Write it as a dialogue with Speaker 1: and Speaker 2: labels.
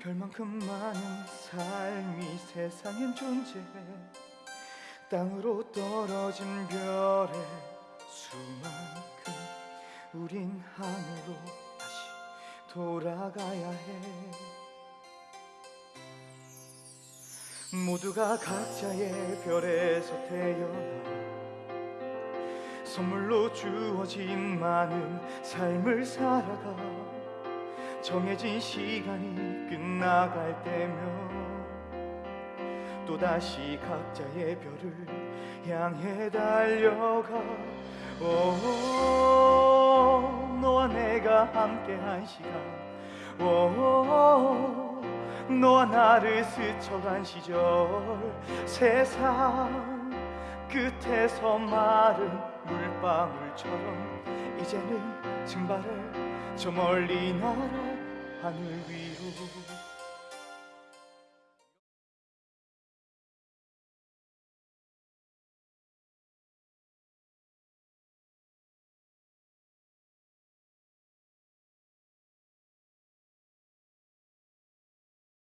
Speaker 1: 별만큼 많은 삶이 세상엔 존재해 땅으로 떨어진 별의 수만큼 우린 하늘로 다시 돌아가야 해. 모두가 각자의 별에서 태어나 선물로 주어진 많은 삶을 살아가 정해진 시간이 끝나갈 때면 또다시 각자의 별을 향해 달려가. 오 너와 내가 함께한 시간. 오 너와 나를 스쳐간 시절. 세상 끝에서 마른 물방울처럼 이제는 증발해 저 멀리 날아 하늘 위로